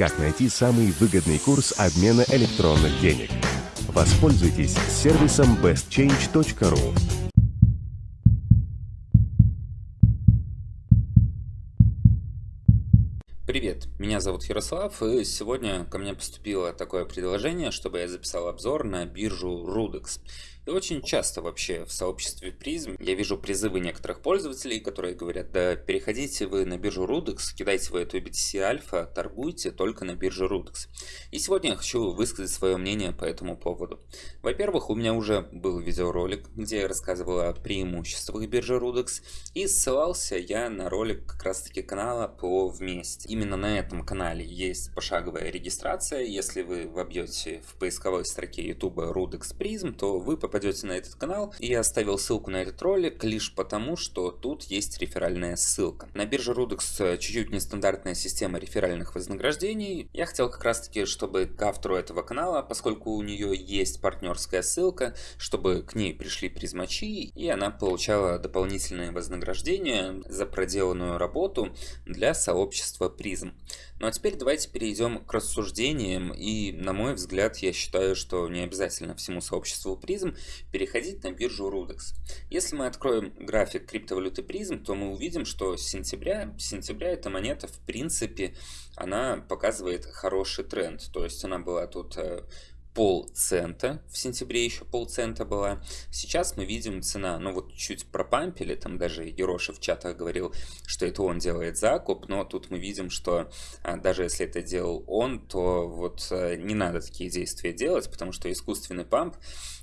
как найти самый выгодный курс обмена электронных денег. Воспользуйтесь сервисом bestchange.ru. Привет, меня зовут Ярослав, и сегодня ко мне поступило такое предложение, чтобы я записал обзор на биржу Rudex. Очень часто вообще в сообществе призм я вижу призывы некоторых пользователей, которые говорят, да переходите вы на биржу Rudex, кидайте вы эту BTC Альфа, торгуйте только на бирже Rudex. И сегодня я хочу высказать свое мнение по этому поводу. Во-первых, у меня уже был видеоролик, где я рассказывал о преимуществах биржи Rudex, и ссылался я на ролик как раз таки канала по вместе. Именно на этом канале есть пошаговая регистрация, если вы вобьете в поисковой строке YouTube Rudex Prism, то вы попадете попадете на этот канал. И я оставил ссылку на этот ролик лишь потому, что тут есть реферальная ссылка. На бирже Rudex чуть-чуть нестандартная система реферальных вознаграждений. Я хотел как раз таки, чтобы к автору этого канала, поскольку у нее есть партнерская ссылка, чтобы к ней пришли призмачи, и она получала дополнительные вознаграждения за проделанную работу для сообщества призм. Ну а теперь давайте перейдем к рассуждениям, и на мой взгляд, я считаю, что не обязательно всему сообществу призм переходить на биржу Rudex. Если мы откроем график криптовалюты призм, то мы увидим, что с сентября, сентября эта монета в принципе, она показывает хороший тренд, то есть она была тут э, полцента, в сентябре еще полцента была. Сейчас мы видим цена, ну вот чуть пропампили, там даже Ероша в чатах говорил, что это он делает закуп, но тут мы видим, что а, даже если это делал он, то вот а, не надо такие действия делать, потому что искусственный памп,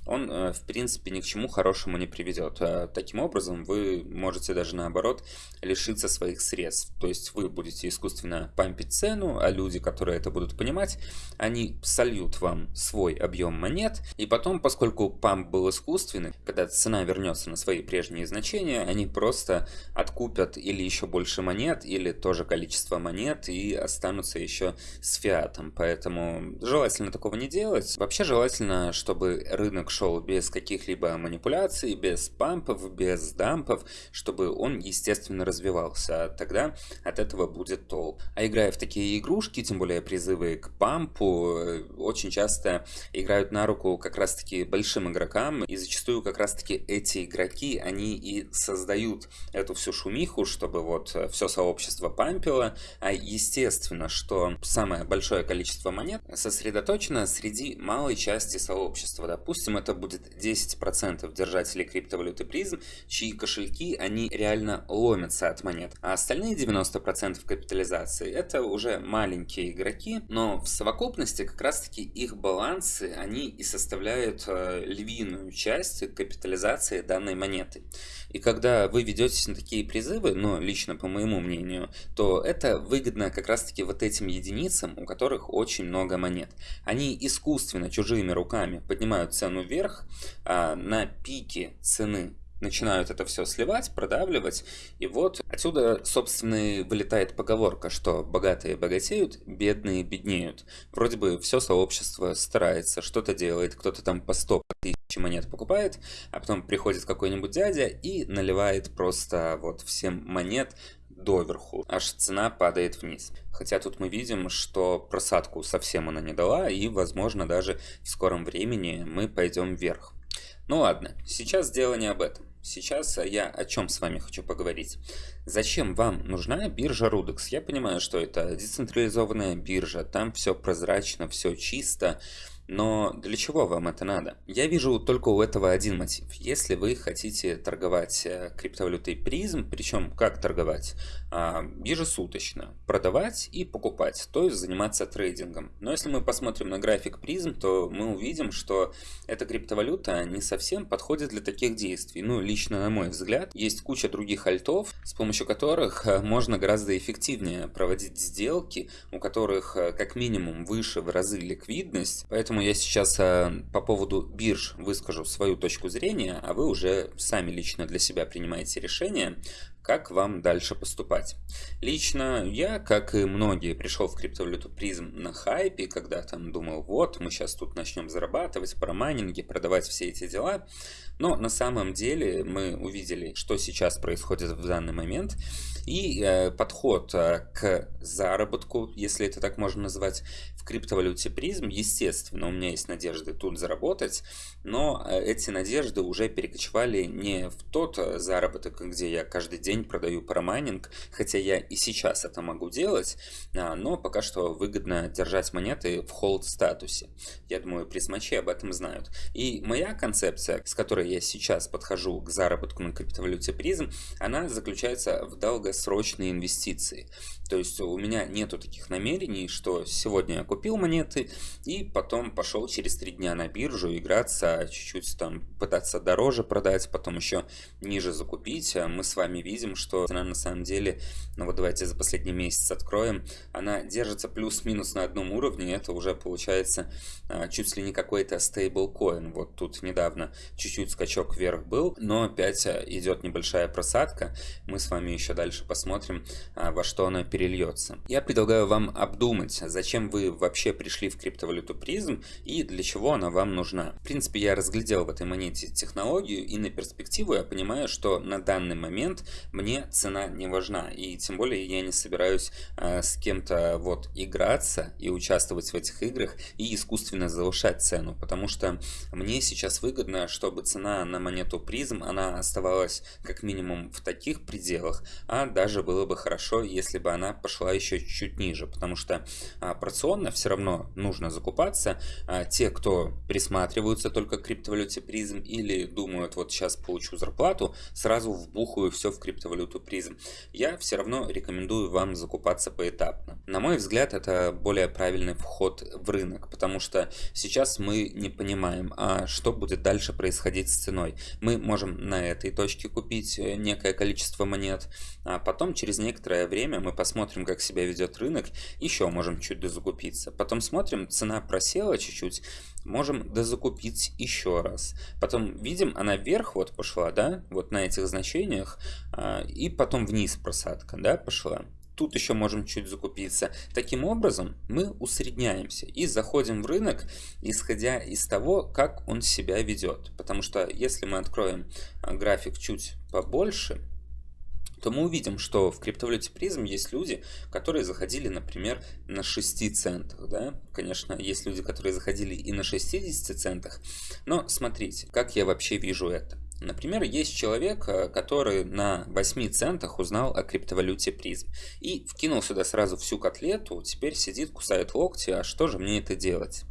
он а, в принципе ни к чему хорошему не приведет. А, таким образом вы можете даже наоборот лишиться своих средств, то есть вы будете искусственно пампить цену, а люди, которые это будут понимать, они сольют вам свой объем монет, и потом, поскольку памп был искусственный, когда цена вернется на свои прежние значения, они просто откупят или еще больше монет, или тоже количество монет, и останутся еще с фиатом. Поэтому желательно такого не делать. Вообще желательно, чтобы рынок шел без каких-либо манипуляций, без пампов, без дампов, чтобы он естественно развивался. Тогда от этого будет толк. А играя в такие игрушки, тем более призывы к пампу, э, очень часто играют на руку как раз-таки большим игрокам, и зачастую как раз-таки эти игроки, они и создают эту всю шумиху, чтобы вот э, все сообщество пампило, а естественно, что самое большое количество монет сосредоточено среди малой части сообщества. Допустим, это будет 10% держателей криптовалюты призм, чьи кошельки, они реально ломятся от монет, а остальные 90% капитализации это уже маленькие игроки, но в совокупности как раз-таки их баланс балансы, они и составляют э, львиную часть капитализации данной монеты. И когда вы ведетесь на такие призывы, ну, лично по моему мнению, то это выгодно как раз-таки вот этим единицам, у которых очень много монет. Они искусственно, чужими руками поднимают цену вверх, а на пике цены начинают это все сливать, продавливать. И вот отсюда, собственно, вылетает поговорка, что богатые богатеют, бедные беднеют. Вроде бы все сообщество старается, что-то делает, кто-то там по 100 тысяч монет покупает, а потом приходит какой-нибудь дядя и наливает просто вот всем монет доверху, аж цена падает вниз. Хотя тут мы видим, что просадку совсем она не дала, и, возможно, даже в скором времени мы пойдем вверх. Ну ладно, сейчас дело не об этом. Сейчас я о чем с вами хочу поговорить. Зачем вам нужна биржа Rudex? Я понимаю, что это децентрализованная биржа, там все прозрачно, все чисто, но для чего вам это надо? Я вижу только у этого один мотив. Если вы хотите торговать э, криптовалютой призм, причем как торговать? А, ежесуточно. Продавать и покупать, то есть заниматься трейдингом. Но если мы посмотрим на график призм, то мы увидим, что эта криптовалюта не совсем подходит для таких действий. Ну, лично на мой взгляд, есть куча других альтов, с помощью которых э, можно гораздо эффективнее проводить сделки, у которых э, как минимум выше в разы ликвидность. Поэтому Поэтому я сейчас э, по поводу бирж выскажу свою точку зрения, а вы уже сами лично для себя принимаете решение, как вам дальше поступать? Лично я, как и многие, пришел в криптовалюту призм на хайпе, когда там думал, вот, мы сейчас тут начнем зарабатывать, про майнинги, продавать все эти дела. Но на самом деле мы увидели, что сейчас происходит в данный момент, и э, подход э, к заработку, если это так можно назвать, в криптовалюте призм, естественно, у меня есть надежды тут заработать, но э, эти надежды уже перекочевали не в тот э, заработок, где я каждый день продаю парамайнинг, хотя я и сейчас это могу делать, а, но пока что выгодно держать монеты в холд статусе. Я думаю, призмачи об этом знают. И моя концепция, с которой я сейчас подхожу к заработку на криптовалюте призм, она заключается в долгосрочные инвестиции. То есть у меня нету таких намерений, что сегодня я купил монеты и потом пошел через три дня на биржу играться, чуть-чуть там пытаться дороже продать, потом еще ниже закупить. А мы с вами видим, что цена на самом деле, ну вот давайте за последний месяц откроем, она держится плюс-минус на одном уровне, это уже получается а, чуть ли не какой-то стейблкоин. Вот тут недавно чуть-чуть скачок вверх был, но опять а, идет небольшая просадка. Мы с вами еще дальше посмотрим, во что она перейдет перельется. Я предлагаю вам обдумать, зачем вы вообще пришли в криптовалюту призм и для чего она вам нужна. В принципе, я разглядел в этой монете технологию и на перспективу я понимаю, что на данный момент мне цена не важна. И тем более я не собираюсь э, с кем-то вот играться и участвовать в этих играх и искусственно завышать цену. Потому что мне сейчас выгодно, чтобы цена на монету призм, она оставалась как минимум в таких пределах, а даже было бы хорошо, если бы она она пошла еще чуть-чуть ниже, потому что а, операционно все равно нужно закупаться. А, те, кто присматриваются только к криптовалюте призм или думают, вот сейчас получу зарплату, сразу вбухаю все в криптовалюту призм. Я все равно рекомендую вам закупаться поэтапно. На мой взгляд, это более правильный вход в рынок, потому что сейчас мы не понимаем, а что будет дальше происходить с ценой. Мы можем на этой точке купить э, некое количество монет, а потом через некоторое время мы посмотрим, смотрим, как себя ведет рынок, еще можем чуть дозакупиться. Потом смотрим, цена просела чуть-чуть, можем дозакупить еще раз. Потом видим, она вверх вот пошла, да, вот на этих значениях, а, и потом вниз просадка, да, пошла. Тут еще можем чуть закупиться. Таким образом, мы усредняемся и заходим в рынок, исходя из того, как он себя ведет. Потому что если мы откроем а, график чуть побольше, то мы увидим, что в криптовалюте призм есть люди, которые заходили, например, на 6 центах. Да? Конечно, есть люди, которые заходили и на 60 центах. Но смотрите, как я вообще вижу это. Например, есть человек, э, который на 8 центах узнал о криптовалюте призм и вкинул сюда сразу всю котлету, теперь сидит, кусает локти, а что же мне это делать?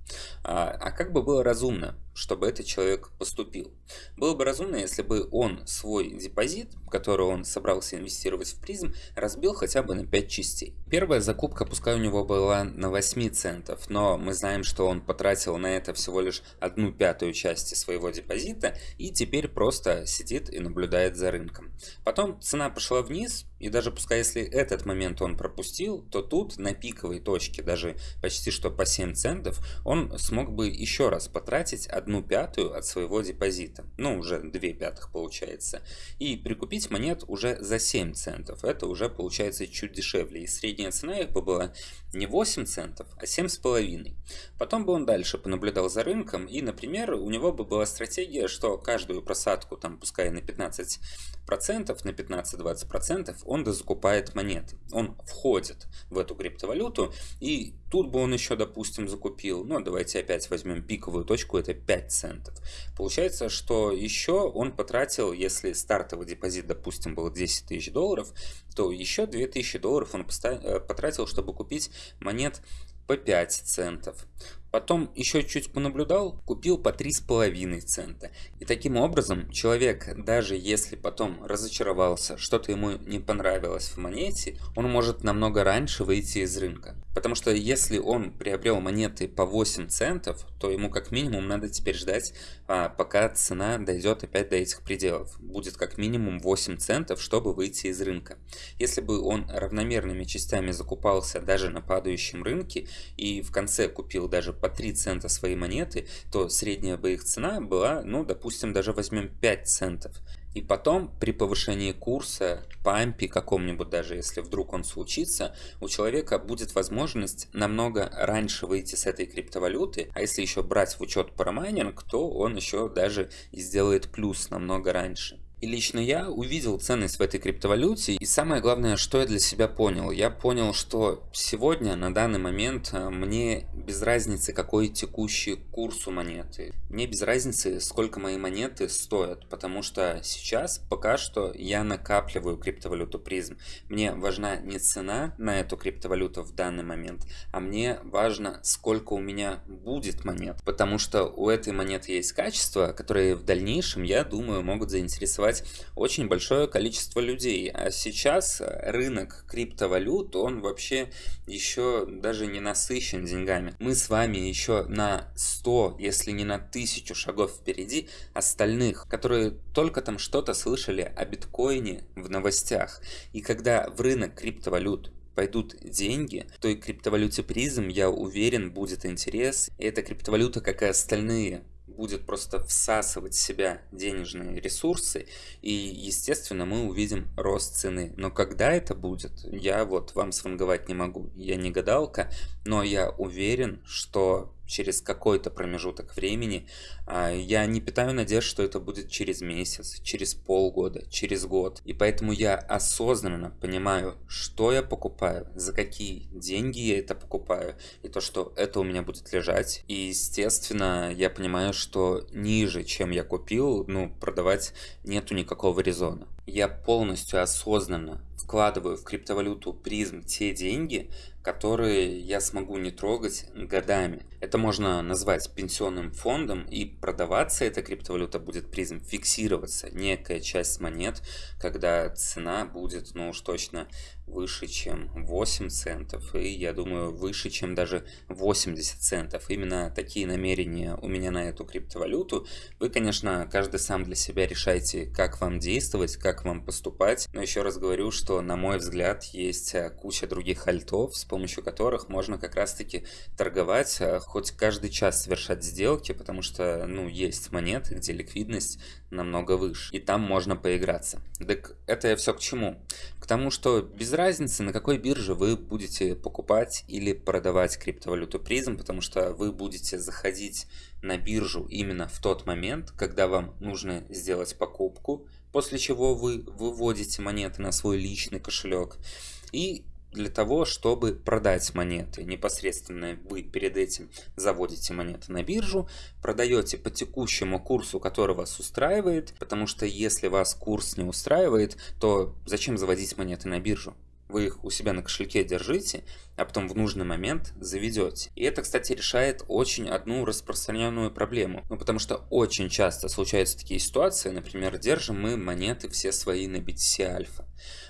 А, а как бы было разумно? Чтобы этот человек поступил. Было бы разумно, если бы он свой депозит, который он собрался инвестировать в призм, разбил хотя бы на 5 частей. Первая закупка, пускай у него была на 8 центов, но мы знаем, что он потратил на это всего лишь одну пятую части своего депозита и теперь просто сидит и наблюдает за рынком. Потом цена пошла вниз, и даже пускай если этот момент он пропустил, то тут на пиковой точке, даже почти что по 7 центов, он смог бы еще раз потратить одну пятую от своего депозита. Ну, уже 2 пятых получается. И прикупить монет уже за 7 центов. Это уже получается чуть дешевле. И средняя цена их бы была не 8 центов, а 7,5. Потом бы он дальше понаблюдал за рынком. И, например, у него бы была стратегия, что каждую просадку, там, пускай на 15%, на 15-20%, он дозакупает монеты. Он входит в эту криптовалюту, и тут бы он еще, допустим, закупил, ну, давайте опять возьмем пиковую точку, это 5 центов. Получается, что еще он потратил, если стартовый депозит, допустим, был 10 тысяч долларов, то еще 2000 долларов он э, потратил, чтобы купить монет по 5 центов. Потом еще чуть понаблюдал, купил по 3,5 цента. И таким образом человек, даже если потом разочаровался, что-то ему не понравилось в монете, он может намного раньше выйти из рынка. Потому что если он приобрел монеты по 8 центов, то ему как минимум надо теперь ждать, а, пока цена дойдет опять до этих пределов. Будет как минимум 8 центов, чтобы выйти из рынка. Если бы он равномерными частями закупался даже на падающем рынке и в конце купил даже по 3 цента свои монеты, то средняя бы их цена была, ну, допустим, даже возьмем 5 центов. И потом при повышении курса, пампе каком-нибудь даже, если вдруг он случится, у человека будет возможность намного раньше выйти с этой криптовалюты, а если еще брать в учет парамайнинг, то он еще даже и сделает плюс намного раньше. И лично я увидел ценность в этой криптовалюте, и самое главное, что я для себя понял. Я понял, что сегодня, на данный момент, э, мне без разницы, какой текущий курс у монеты. Мне без разницы, сколько мои монеты стоят, потому что сейчас пока что я накапливаю криптовалюту призм. Мне важна не цена на эту криптовалюту в данный момент, а мне важно, сколько у меня будет монет, потому что у этой монеты есть качества, которые в дальнейшем, я думаю, могут заинтересовать заинтересовать очень большое количество людей. А сейчас рынок криптовалют, он вообще еще даже не насыщен деньгами. Мы с вами еще на 100, если не на 1000 шагов впереди остальных, которые только там что-то слышали о биткоине в новостях. И когда в рынок криптовалют пойдут деньги, то и криптовалюте призм, я уверен, будет интерес. И эта криптовалюта, как и остальные будет просто всасывать в себя денежные ресурсы, и, естественно, мы увидим рост цены. Но когда это будет, я вот вам сванговать не могу. Я не гадалка, но я уверен, что через какой-то промежуток времени. А, я не питаю надежд, что это будет через месяц, через полгода, через год. И поэтому я осознанно понимаю, что я покупаю, за какие деньги я это покупаю, и то, что это у меня будет лежать. И, естественно, я понимаю, что ниже, чем я купил, ну, продавать нету никакого резона. Я полностью осознанно вкладываю в криптовалюту призм те деньги, которые я смогу не трогать годами. Это можно назвать пенсионным фондом, и продаваться эта криптовалюта будет призм, фиксироваться некая часть монет, когда цена будет, ну уж точно, выше, чем 8 центов, и я думаю, выше, чем даже 80 центов. Именно такие намерения у меня на эту криптовалюту. Вы, конечно, каждый сам для себя решайте, как вам действовать, как вам поступать, но еще раз говорю, что, на мой взгляд, есть э, куча других альтов, с помощью которых можно как раз-таки торговать, э, хоть каждый час совершать сделки, потому что, ну, есть монеты, где ликвидность намного выше, и там можно поиграться. Так это я все к чему? К тому, что без разницы, на какой бирже вы будете покупать или продавать криптовалюту призм, потому что вы будете заходить на биржу именно в тот момент, когда вам нужно сделать покупку, после чего вы выводите монеты на свой личный кошелек и для того, чтобы продать монеты. Непосредственно вы перед этим заводите монеты на биржу, продаете по текущему курсу, который вас устраивает, потому что если вас курс не устраивает, то зачем заводить монеты на биржу? Вы их у себя на кошельке держите, а потом в нужный момент заведете. И это, кстати, решает очень одну распространенную проблему. Ну, потому что очень часто случаются такие ситуации, например, держим мы монеты все свои на BTC Альфа.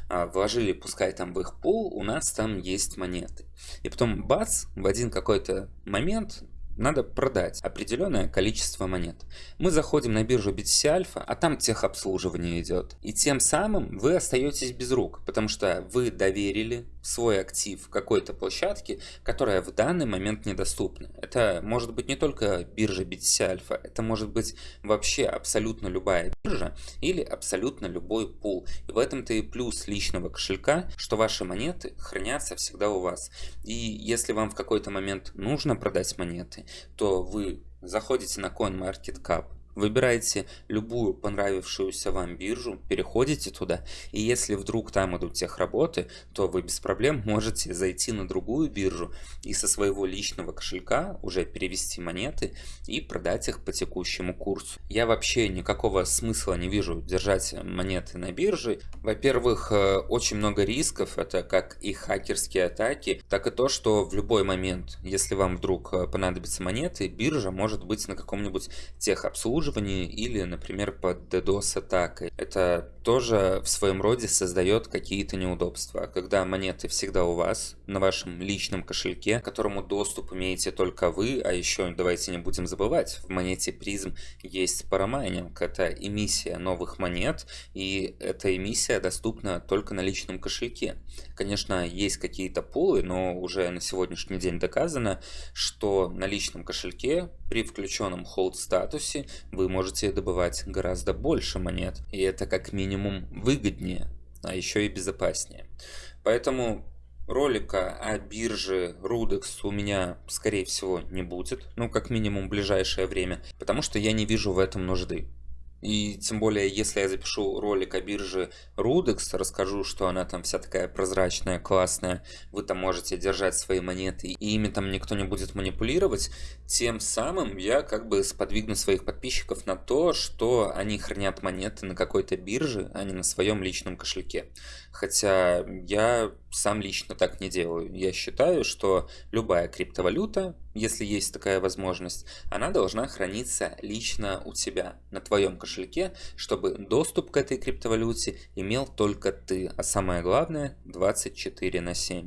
А, вложили, пускай там в их пул, у нас там есть монеты. И потом, бац, в один какой-то момент надо продать определенное количество монет. Мы заходим на биржу BTC Alpha, а там техобслуживание идет. И тем самым вы остаетесь без рук, потому что вы доверили свой актив какой-то площадке, которая в данный момент недоступна. Это может быть не только биржа BTC Alpha, это может быть вообще абсолютно любая биржа или абсолютно любой пул. И в этом-то и плюс личного кошелька, что ваши монеты хранятся всегда у вас. И если вам в какой-то момент нужно продать монеты, то вы заходите на CoinMarketCap, Выбираете любую понравившуюся вам биржу, переходите туда, и если вдруг там идут техработы, то вы без проблем можете зайти на другую биржу и со своего личного кошелька уже перевести монеты и продать их по текущему курсу. Я вообще никакого смысла не вижу держать монеты на бирже. Во-первых, э, очень много рисков, это как и хакерские атаки, так и то, что в любой момент, если вам вдруг э, понадобятся монеты, биржа может быть на каком-нибудь техобслуживании, обслуживании или, например, под DDoS атакой. Это тоже в своем роде создает какие-то неудобства. Когда монеты всегда у вас, на вашем личном кошельке, к которому доступ имеете только вы, а еще давайте не будем забывать, в монете призм есть парамайнинг, это эмиссия новых монет, и эта эмиссия доступна только на личном кошельке. Конечно, есть какие-то пулы, но уже на сегодняшний день доказано, что на личном кошельке при включенном hold статусе вы можете добывать гораздо больше монет, и это как минимум выгоднее, а еще и безопаснее. Поэтому ролика о бирже Rudex у меня, скорее всего, не будет, ну, как минимум в ближайшее время, потому что я не вижу в этом нужды. И тем более, если я запишу ролик о бирже Rudex, расскажу, что она там вся такая прозрачная, классная, вы там можете держать свои монеты, и ими там никто не будет манипулировать, тем самым я как бы сподвигну своих подписчиков на то, что они хранят монеты на какой-то бирже, а не на своем личном кошельке. Хотя я сам лично так не делаю. Я считаю, что любая криптовалюта, если есть такая возможность, она должна храниться лично у тебя, на твоем кошельке, чтобы доступ к этой криптовалюте имел только ты, а самое главное 24 на 7.